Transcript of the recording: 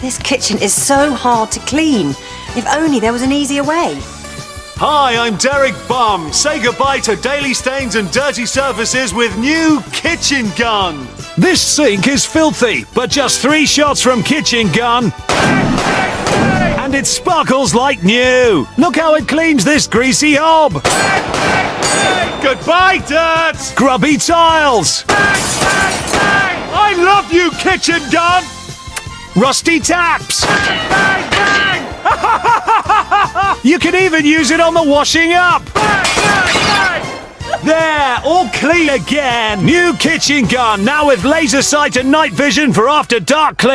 This kitchen is so hard to clean. If only there was an easier way. Hi, I'm Derek Bum. Say goodbye to daily stains and dirty surfaces with new Kitchen Gun. This sink is filthy, but just three shots from Kitchen Gun. And it sparkles like new. Look how it cleans this greasy hob. Goodbye, dirt! Grubby tiles. I love you, Kitchen Gun! Rusty taps. You can even use it on the washing up. There, all clean again. New kitchen gun, now with laser sight and night vision for after dark clean.